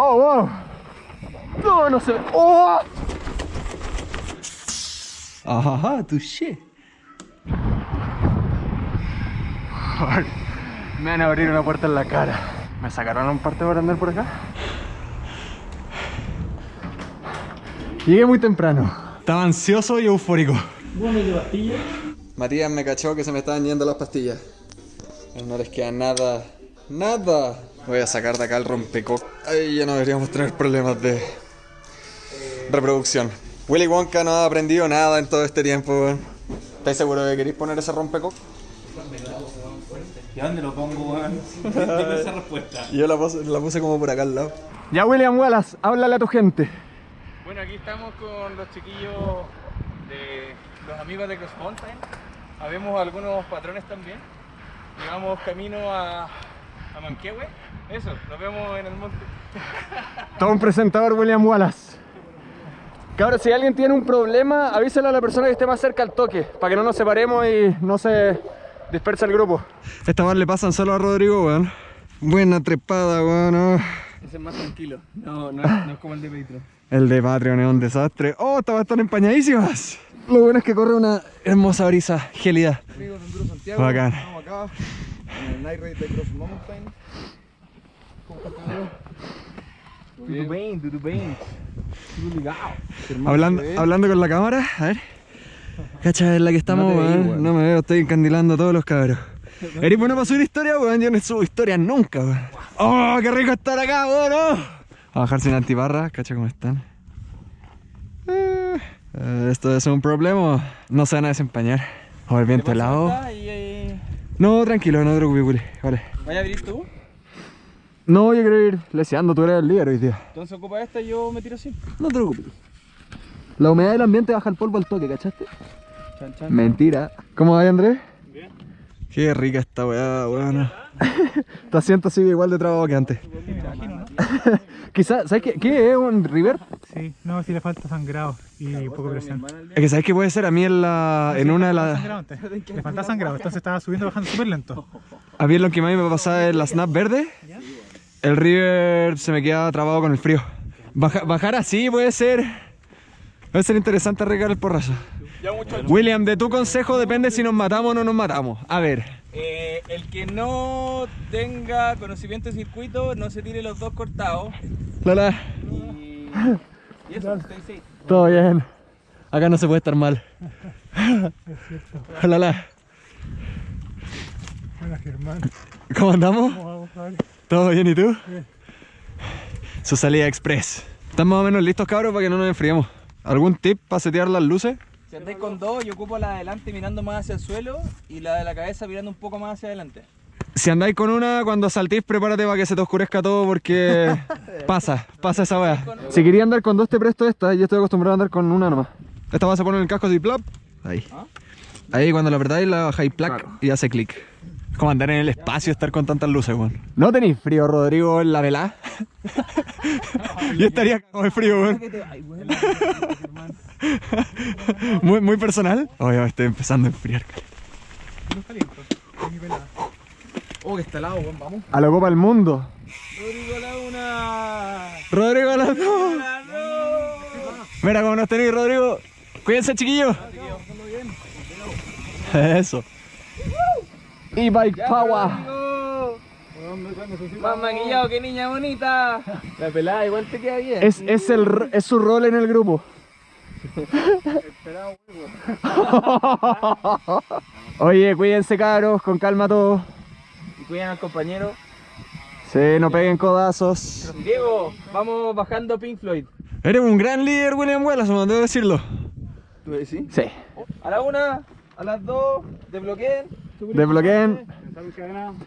Oh, wow. No, no se ve. Oh. Ajá, touché. Me van a abrir una puerta en la cara. ¿Me sacaron un parte para andar por acá? Llegué muy temprano. Estaba ansioso y eufórico. Matías me cachó que se me estaban yendo las pastillas. No les queda nada, nada. Voy a sacar de acá el rompecoc. Ahí ya no deberíamos tener problemas de reproducción. Willy Wonka no ha aprendido nada en todo este tiempo, weón. ¿Estáis seguro de que queréis poner ese rompecoc? ¿Y dónde lo pongo, weón? Esa respuesta. Yo la puse, la puse como por acá al lado. Ya, William Wallace, háblale a tu gente. Bueno, aquí estamos con los chiquillos de los amigos de Cross Mountain. Habemos algunos patrones también. Llevamos camino a, a Manquehue. Eso, nos vemos en el monte. Todo un presentador, William Wallace. Cabros, si alguien tiene un problema, avíselo a la persona que esté más cerca al toque, para que no nos separemos y no se disperse el grupo. Esta vez le pasan solo a Rodrigo, weón. Buena trepada, weón. Ese es más tranquilo. No, no, es- no es como el de Patreon. El de Patreon es un desastre. Oh, estas están empañadísimas. Lo bueno es que corre una hermosa brisa gélida. Amigos Santiago, Bacán. estamos acá en el Night Ride de Cross Mountain. ¿Cómo estás, Pedro? Tudo bem, tudo bem. Tudo legal. Hablando, hablando con la cámara, a ver. Cacha, en la que estamos, No. No me veo, estoy encandilando a todos los cabros. ¿Eres bueno para subir historia, weón? Yo no subo historias nunca, weón. ¡Oh, qué rico estar acá, weón! oh! A bajar sin antibarra, cacha cómo están. Eh, eh, esto es un problema. No se van a desempañar. O el viento helado. Y, No, tranquilo, no te preocupes. Vale. ¿Vaya a abrir tú? No, yo quiero ir leseando, tú eres el líder hoy día. Entonces ocupa esta y yo me tiro así. No te preocupes. La humedad del ambiente baja el polvo al toque, ¿cachaste? Chan, chan. Mentira. ¿Cómo va, Andrés? Qué rica esta weá, weón. Tu asiento sigue igual de trabajo que antes. Quizás, ¿sabes qué? ¿Qué es un river? Sí, no, si le falta sangrado y poco presión. Es que sabes que puede ser a mí en la. en una de las. Le falta sangrado, entonces estaba subiendo y bajando súper lento. A mí lo que más me pasaba en la snap verde, el river se me quedaba trabado con el frío. Baja- bajar así puede ser. Puede ser interesante arriesgar el porrazo. William, de tu consejo depende si nos matamos o no nos matamos. A ver, Eh, el que no tenga conocimiento de circuito, no se tire los dos cortados. Lola, Y, y eso, estoy safe. todo bien. Acá no se puede estar mal. Lola, Hola Germán, ¿cómo andamos? ¿cómo vamos? ¿Todo bien y tú? Su salida express. ¿Están más o menos listos, cabros, para que no nos enfriemos? ¿Algún tip para setear las luces? Si andáis con dos, yo ocupo la de adelante mirando más hacia el suelo y la de la cabeza mirando un poco más hacia adelante. Si andáis con una, cuando saltéis, prepárate para que se te oscurezca todo porque pasa, pasa esa weá. Si quería andar con dos, te presto esta. Yo estoy acostumbrado a andar con una nomás. Esta vas a poner en el casco así, plop. Ahí. Ahí cuando la apretáis, la bajáis plac y hace clic. Es como andar en el espacio, estar con tantas luces, weón. ¿No tenéis frío, Rodrigo, en la velá? Yo estaría cagado de frío, weón. muy, muy personal. Oye, me estoy empezando a enfriar. Oh, que está helado, weón, vamos. A la Copa del Mundo. Rodrigo Laguna. Rodrigo, dos. Mira cómo nos tenéis, Rodrigo. Cuídense, chiquillos. Eso. E-Bike Power. Más maquillado que niña bonita. La pelada igual te queda bien. Es, es, el, es su rol en el grupo. Oye, cuídense cabros, con calma todos. Y cuidan al compañero. Sí, no peguen codazos. Diego, vamos bajando Pink Floyd. Eres un gran líder, William Wallace, debo decirlo. ¿Tú decís? Sí. A la una, a las dos, desbloqueen. Desbloqueen.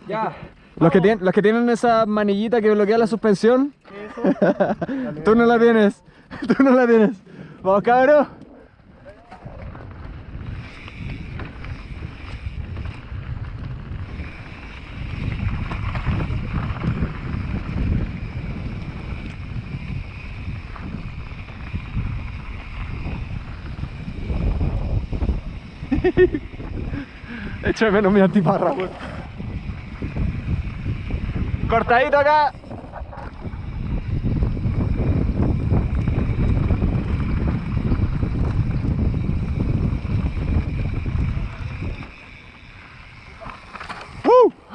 Ya. Los que, tienen, los que tienen esa manillita que bloquea la suspensión. Tú no la tienes. Tú no la tienes. Vamos, cabros. Echo de menos mi antiparra, weón. Cortadito acá.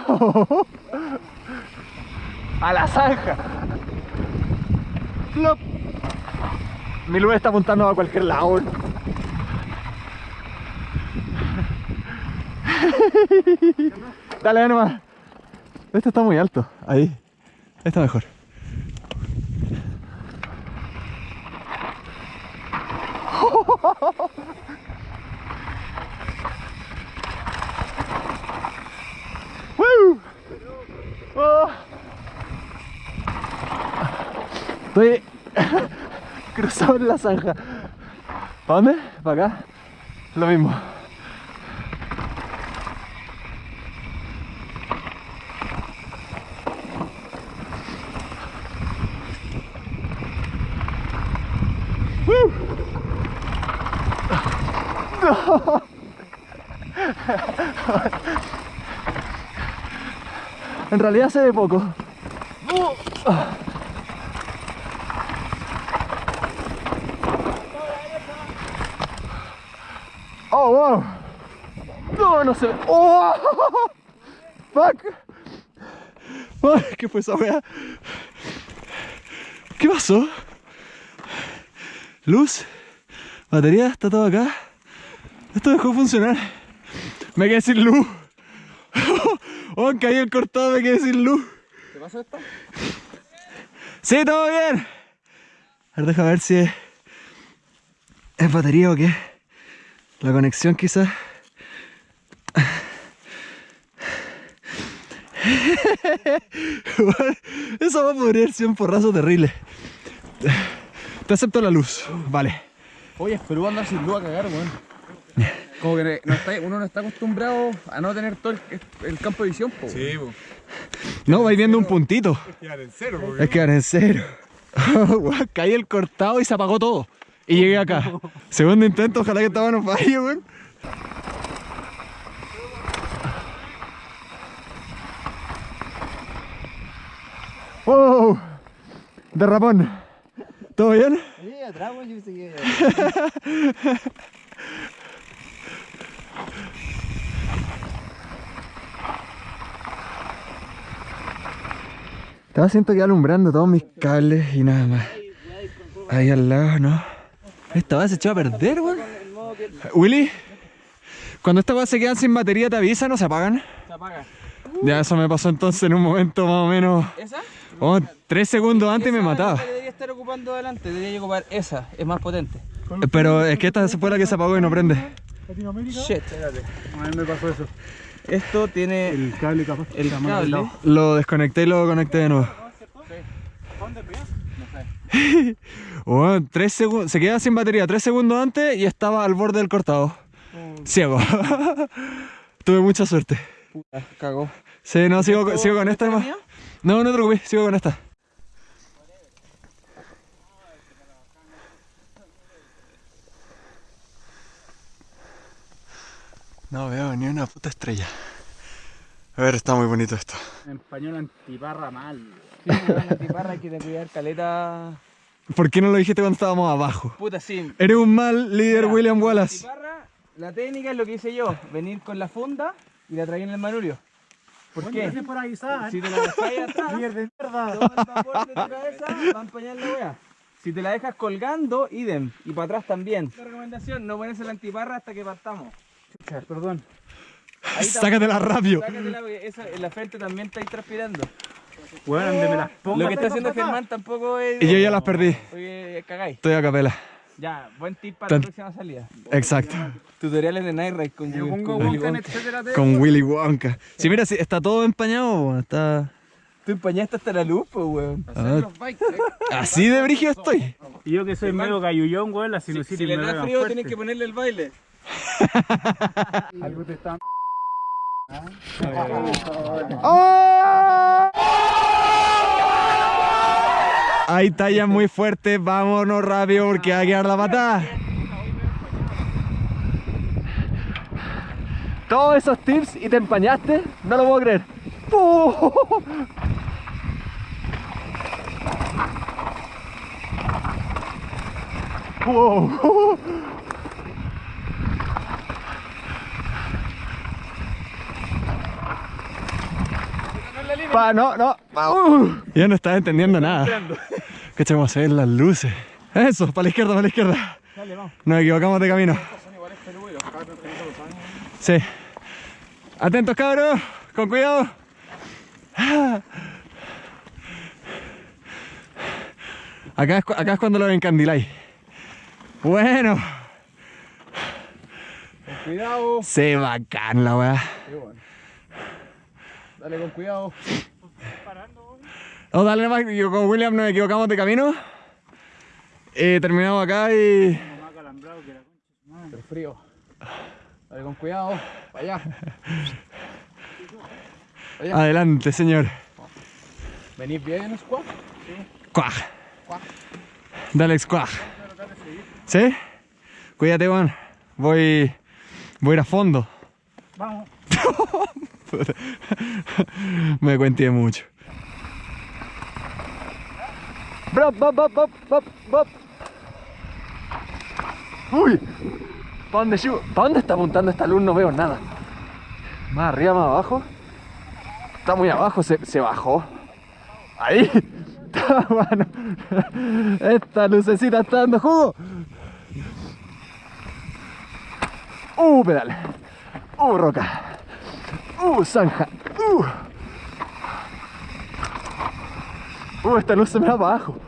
A la zanja. Flop. Mi luz está apuntando a cualquier lado. Dale, nomás. Este está muy alto. Ahí. Está mejor. Oh. Estoy cruzado en la zanja. ¿Para dónde? ¿Para acá? Lo mismo. ¡Woo! En realidad se ve poco. Oh, wow. No, no se ve. Oh, fuck. ¿Qué fue esa wea? ¿Qué pasó? Luz, batería, está todo acá. Esto dejó de funcionar. Me quedé sin luz. Oh, caí el cortado, me quedé sin luz. ¿Te pasa esto? Sí, todo bien. A ver, deja ver si es, es batería o qué. La conexión quizás. Eso va a podrir ser un porrazo terrible. Te acepto la luz. Vale. Oye, pero andar sin luz a cagar, weón. Como que no está, uno no está acostumbrado a no tener todo el, el campo de visión, po. Sí, po. No, vais viendo un puntito. Quedar en cero, po. Es que en. Weón, Caí el cortado y se apagó todo. Y llegué acá. Segundo intento, ojalá que esta no falle, weón. ¡Wow! Derrapón. ¿Todo bien? Sí, atrás, yo pensé que... Estaba siento que alumbrando todos mis cables y nada más. Ahí al lado, ¿no? Esta base se echó a perder, weón. Willy, cuando estas bases se quedan sin batería, ¿te avisan o se apagan? Se apaga. Ya, eso me pasó entonces en un momento más o menos. ¿Esa? Oh, tres segundos antes me Esa mataba. es la que debería estar ocupando adelante, debería ocupar esa, es más potente. Pero es que esta fue la que se apagó y no prende. Latinoamérica. Shit. A mí me pasó eso. Esto tiene El cable capaz. el cable. Lo desconecté y lo conecté de nuevo. Bueno, tres segundos, se queda sin batería tres segundos antes y estaba al borde del cortado. Ciego. Tuve mucha suerte. Puta, cagó. Sí, no, sigo, ¿Esto- sigo con esta esta es nomás. No, no te preocupes, sigo con esta. No veo ni una puta estrella. A ver, está muy bonito esto. En español antiparra mal. Sí, weón, la tiparra hay que cuidar caleta. ¿Por qué no lo dijiste cuando estábamos abajo? Puta, sí. Eres un mal líder, Mira, William la Wallace. tiparra, la técnica es lo que hice yo, venir con la funda y la traía en el manubrio. ¿Por qué? Gracias por avisar. Si te la dejáis atrás, Líder de mierda. todo el vapor de tu cabeza va a empañar la wea. Si te la dejas colgando, idem. Y para atrás también. La recomendación, no pones la antiparra hasta que partamos. Chucha, perdón. Ahí Sácatela rápido. Sácatela porque esa, en la frente también estáis transpirando. Bueno, donde me las pongo. Lo que está haciendo Germán tampoco es... Y yo ya las perdí. Porque cagáis. Estoy a capela. Ya, buen tip para Tan- la próxima salida. Exacto. Tutoriales de Night Ride con, Yo pongo con Willy Wonka Con Willy Wonka. Sí, mira, sí, está todo empañado. Está... Tú empañaste hasta la luz, pues, weón. Ah, así de brígido estoy. Y yo que soy medio gallullón, weón, la Si, sinusitis si le me da frío, fuerte. tienes que ponerle el baile. Algo te está... ¡Oh! Hay tallas muy fuertes, vámonos rápido porque va a quedar la patada. Todos esos tips y te empañaste, no lo puedo creer. ¡Oh! ¡Wow! Pa, no, no. uh. Ya no estaba entendiendo nada. Que vamos a ver las luces. Eso, para la izquierda, para la izquierda. Nos equivocamos de camino. Sí. Atentos, cabros. Con cuidado. Acá es, acá es cuando lo encandiláis. Bueno. Cuidado. Sí, bacán la weá. Dale con cuidado. Oh, dale nomás, yo con William nos equivocamos de camino. Eh, terminamos acá y. Pero frío. Dale con cuidado. Para allá. Adelante, señor. ¿Venís bien, squad? Cuaj. Dale, cuaj. ¿Sí? Cuídate, Juan. Voy. Voy a ir a fondo. Vamos. Me cuenté mucho. Uy. ¿Para dónde? ¿Para dónde está apuntando esta luz? No veo nada. Más arriba, más abajo. Está muy abajo, se, se bajó. Ahí. Está bueno. Esta lucecita está dando jugo. Uh, pedal. Uh, roca. Uh, zanja. Uh. Uh, esta luz se me va para abajo.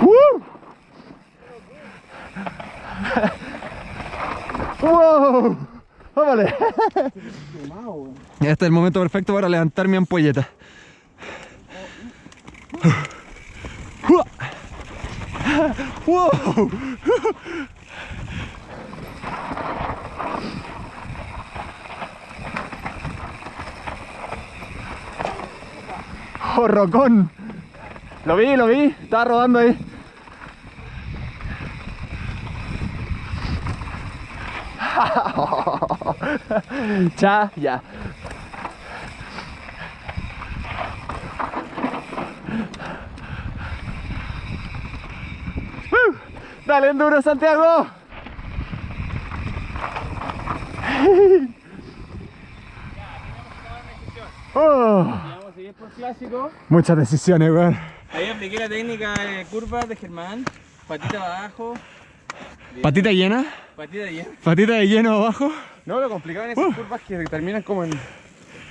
Uh. ¡Wow! ¡Vámonos! Este es el momento perfecto para levantar mi ampolleta. ¡Wow! ¡Jorrocón! Lo vi, lo vi, estaba rodando ahí. ya, ya. ¡Uh! Dale, enduro, Santiago. Oh, Vamos a seguir por clásico. muchas decisiones, weón. Ahí apliqué la técnica de curvas de Germán. Patita abajo, Patita llena, patita llena. patita de lleno abajo. No, lo complicado en esas curvas que terminan como en,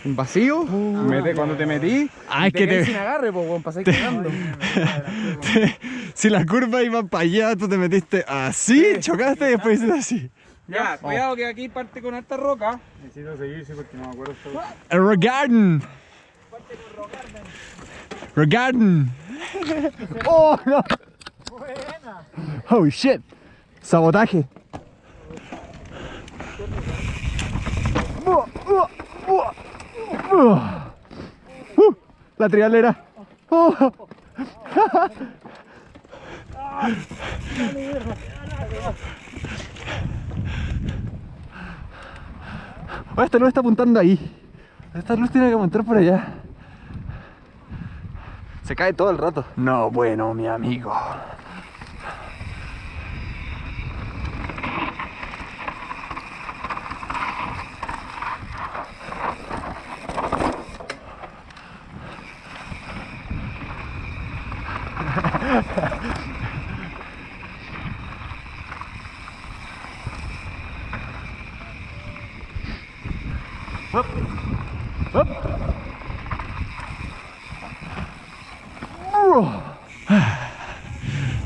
en vacío. Mete- cuando te metí, Ah, es te que te- sin agarre, pues, weón, pasáis cagando. si la curva iba para allá, tú te metiste así, chocaste y después hiciste así. Ya, cuidado que aquí parte con alta roca. Necesito seguirse porque no me acuerdo todo. El Rock Garden. Rock Garden. Oh, no. Oh, shit. Sabotaje. Uh, uh. Uh, la trialera. Oh. Esta luz está apuntando ahí. Esta luz tiene que apuntar por allá. Se cae todo el rato. No, bueno, mi amigo.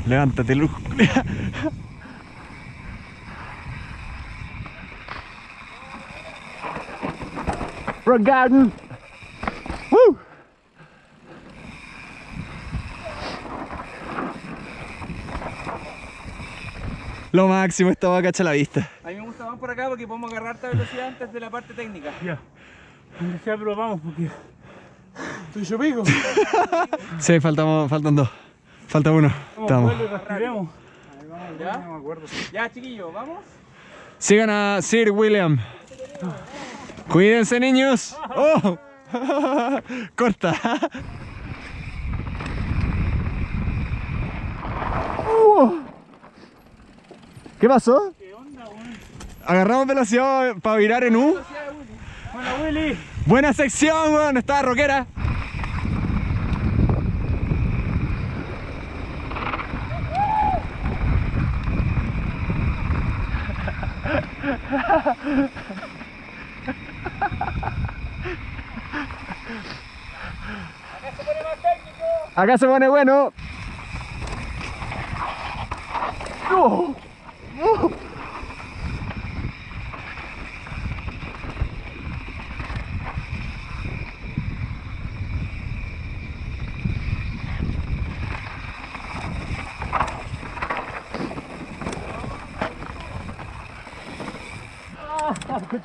Levántate, Luz. Rock Garden. Woo. Lo máximo, esta va a la vista. A mí me gusta más por acá porque podemos agarrar esta velocidad antes de la parte técnica. Ya. Donde sea, pero vamos porque. Estoy yo pico. Sí, faltamos, faltan dos. Falta uno. Estamos. Respiremos. ¿Ya? No me acuerdo. Ya, chiquillos, vamos. Sigan a Sir William. Cuídense, niños. Oh. Corta. ¿Qué pasó? Agarramos velocidad para virar en U. Hola, Willy. Buena sección, weón. Estaba rockera. Acá se pone bueno. ¡Oh! ¡Oh!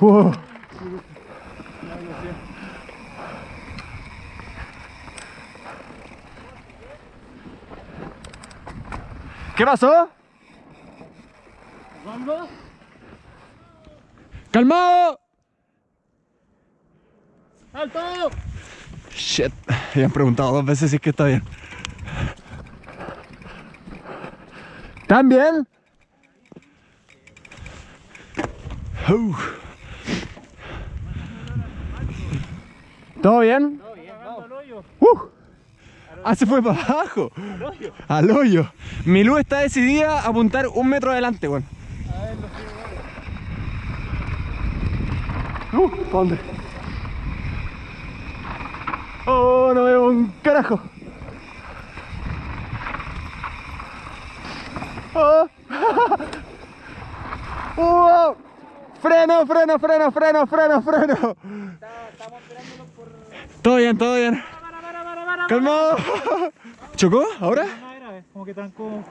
¡Oh! ¿Qué pasó? ¡Calmado! ¡Alto! Shit, habían preguntado dos veces si es que está bien. ¿Están bien? Uh. ¿Todo bien? Uh. Ah, se fue para abajo. Al hoyo. Mi luz está decidida a apuntar un metro adelante, weón. Uh, ¿pa' dónde? Oh, no veo un carajo. Oh. Wow. Freno, freno, freno, freno, freno, freno. Todo bien, todo bien. Calmado. ¿Chocó ahora? Como que trancó.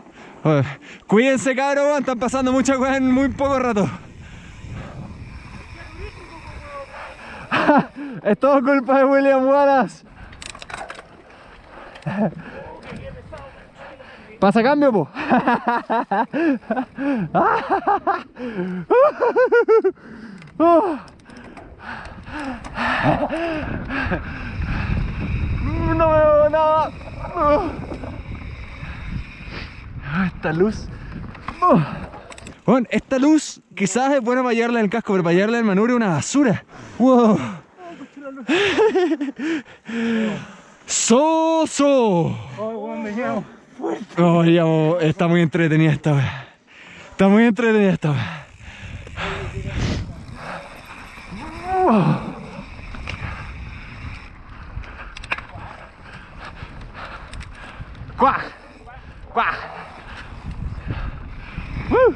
Cuídense, cabrón, están pasando muchas cosas en muy poco rato. es todo culpa de William Wallace. Pasa cambio, po. No veo nada. Esta luz. Bueno, esta luz quizás es buena para llevarla en el casco, pero para llevarla en el manubrio es una basura. Wow. ¡Soso! Oh, digamos, está muy entretenida esta vez. Está muy entretenida esta vez. ¡Cuá! ¡Cuá! ¡Uh!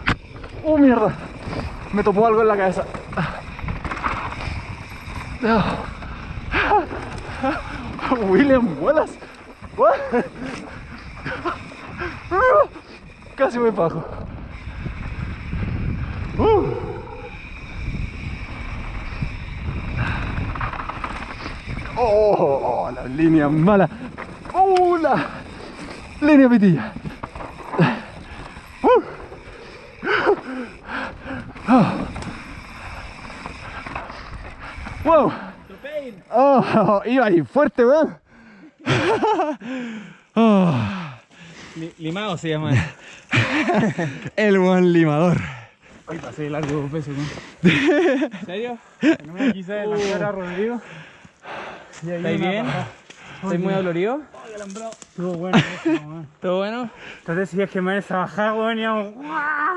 ¡Oh, mierda! Me topó algo en la cabeza. William Wallace. Casi me bajo. Oh, oh, la línea mala. Oh, la línea pitilla. Uh. Ah. Wow. Oh, iba ahí fuerte, weón. Oh. Li- limado se llama. El buen limador. Hoy pasé largo dos veces, weón. ¿En serio? No me quise adelantar a Rodrigo. ¿Estáis bien? ¿Estáis muy dolorido? Estuvo bueno, eso, weón. ¿Todo bueno? Entonces si es que me esa bajada, weón, íbamos...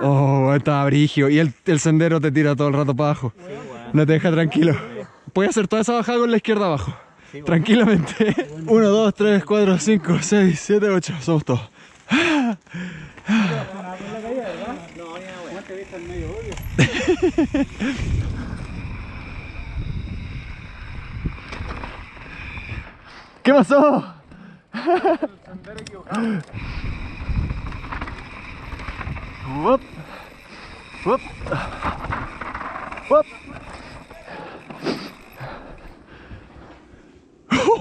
Oh, estaba brigio. Y el, el sendero te tira todo el rato para abajo. No te deja tranquilo. Puedes hacer toda esa bajada con la izquierda abajo. Tranquilamente. 1, 2, 3, 4, 5, 6, 7, 8. Somos todos. ¿Qué pasó? Whoop.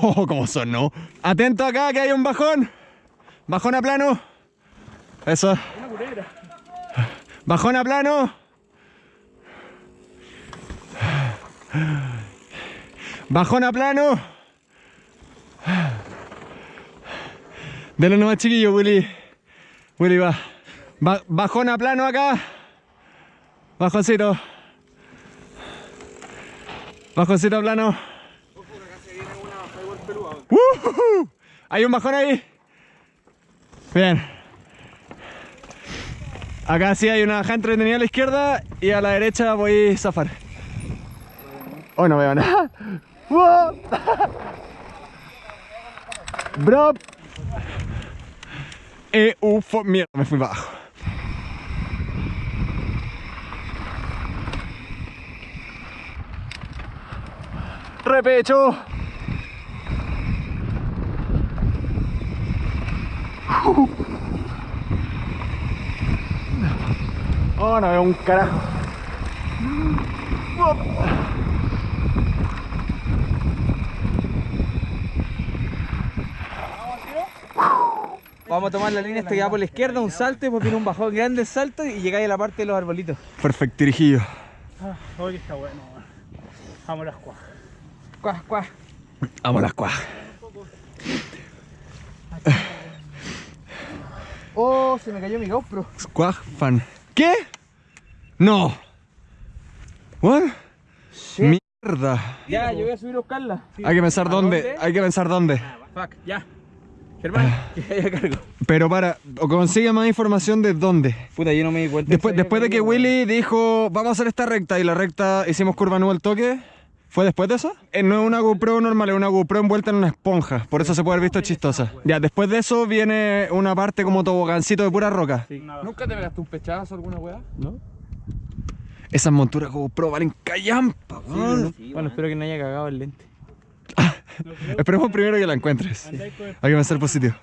Oh, ¿Cómo sonó? Atento acá que hay un bajón. Bajón a plano. Eso. Bajón a plano. Bajón a plano. Dale nomás chiquillo, Willy. Willy va. Ba- bajón a plano acá. Bajoncito. Bajoncito plano. ¡Ujujú! Hay un bajón ahí. Bien. Acá sí hay una bajada entretenida a la izquierda y a la derecha voy a zafar. Oh, no veo nada. Bro. Ufo. Mierda, me fui abajo. Repecho. Oh, no veo un carajo. Vamos a tomar la línea esta que va por la izquierda, un salto y después viene un bajón grande salto y llegáis a la parte de los arbolitos. Perfectirijillo. Ah, Oye, está bueno. Vamos a las cuajas. Cuaj, cuaj. Vamos las cuajas. Oh, se me cayó mi GoPro. Squag fan. ¿Qué? No. ¿What? Mierda. Ya, yo voy a subir a buscarla. Hay que pensar ¿A dónde. dónde? Hay que pensar dónde. Fuck, ya. Germán, que ya cargo. Pero para, o consigue más información de dónde. Puta, yo no me di cuenta. Después, de que Willy dijo, vamos a hacer esta recta y la recta hicimos curva nueva al toque, ¿fue después de eso? Eh, no es una GoPro normal, es una GoPro envuelta en una esponja, por eso se puede haber visto chistosa. Ya, después de eso viene una parte como tobogancito de pura roca. ¿Nunca te pegaste un pechazo alguna weá? No. Esas monturas GoPro valen callampa, weón. Bueno, espero que no haya cagado el lente. Esperemos primero que la encuentres. Hay que pensar positivo.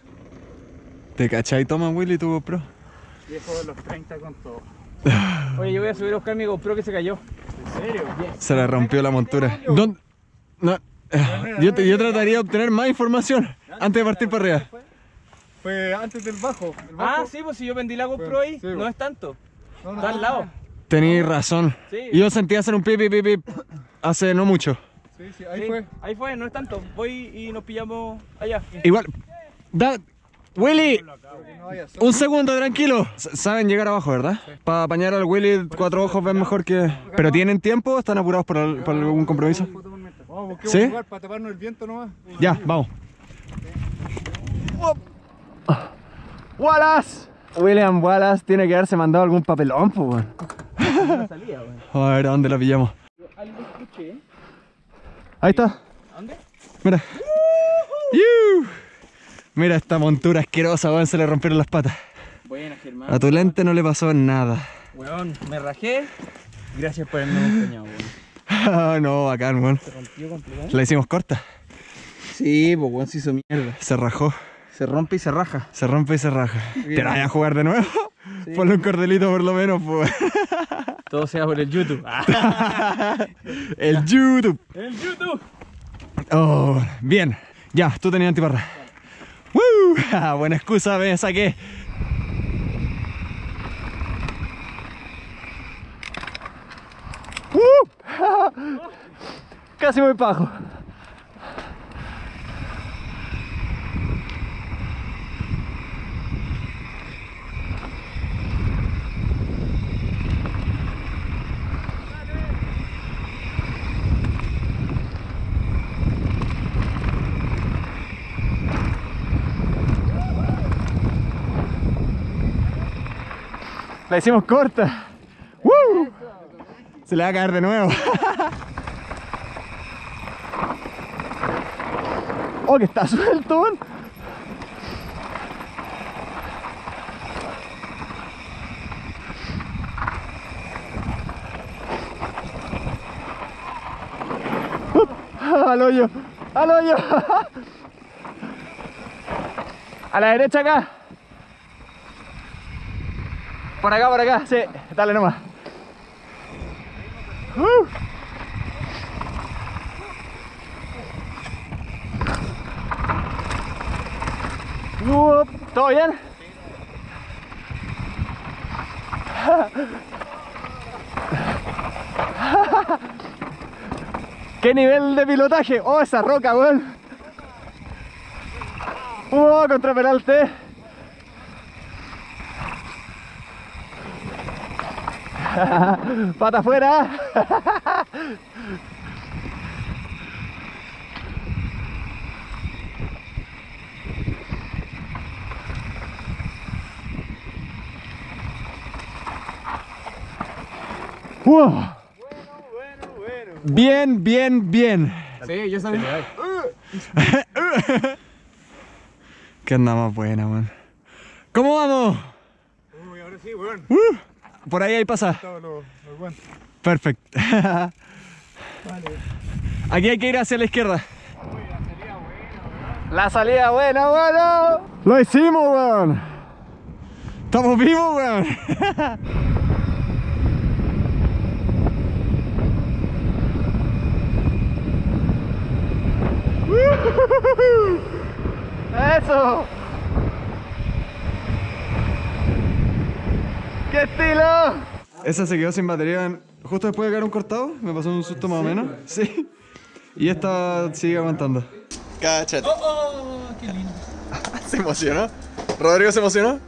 ¿Te cachai? Toma Willy tu GoPro. viejo de los 30 con todo. Oye, yo voy a subir a buscar mi GoPro que se cayó. ¿En serio? Se le rompió la montura. ¿Dónde? No. eh, Yo, te- yo trataría de obtener más información antes de partir para arriba. Fue antes del bajo. El Ah, sí, pues si yo vendí la GoPro ahí, Sí, no es tanto. No, no, Está al lado. Tenéis razón. Sí. Y Yo sentí hacer un pip, pip, pip, pip hace no mucho. Sí, sí, ahí Sí, fue. Ahí fue, no es tanto. Voy y nos pillamos allá. Igual. Da, Willy, un segundo, tranquilo. S- Saben llegar abajo, ¿verdad? Para apañar al Willy, cuatro ojos ven mejor que. ¿Pero tienen tiempo? ¿Están apurados por, al- por algún compromiso? Vamos, ¿Sí? lugar para taparnos el viento nomás. Ya, vamos. Wallace. William Wallace tiene que haberse mandado algún papelón, pues. A ver, ¿a dónde la pillamos? Algo escuché. Ahí está. ¿Dónde? Mira. ¡Yu! Mira esta montura asquerosa, weón, se le rompieron las patas. Buena, Germán. A tu lente no le pasó nada. Weón, me rajé. Gracias por haberme acompañado, weón. Ah, no, bacán, weón. Se rompió completamente. La hicimos corta. Sí, pues weón, se hizo mierda. Se rajó. Se rompe y se raja. Se rompe y se raja. ¿Te la vas a jugar de nuevo? Ponle un cordelito por lo menos, pues. Todo sea por el YouTube. El YouTube. ¡El YouTube! Oh, bien. Ya, tú tenías antiparra. ¡Woo! Ah, Buena excusa, me saqué. ¡Uh! Casi voy pajo. La hicimos corta. ¡Woo! Se le va a caer de nuevo. oh, que está suelto. Up, Al hoyo, al hoyo. A la derecha acá. Por acá, por acá, sí, dale nomás. Uh. Up, ¿Todo bien? ¿Qué nivel de pilotaje? Oh, esa roca, weón. Oh, contra Peralte. Pata afuera. Wow. Bien, bien, bien. Sí, yo sabía. ¿Qué anda más buena, man? ¿Cómo vamos? Uy, ahora sí, weón. Uh, por ahí ahí pasa. Todo lo, lo aguanto. Perfecto. Aquí hay que ir hacia la izquierda. La salida buena, bueno. Lo hicimos, weón. Estamos vivos, weón. Eso. ¡Qué estilo! Esa se quedó sin batería en- justo después de caer un cortado. Me pasó un susto más o menos. Sí. Y esta sigue aguantando. Cáchate. Oh, qué lindo. ¿Se emocionó? ¿Rodrigo se emocionó?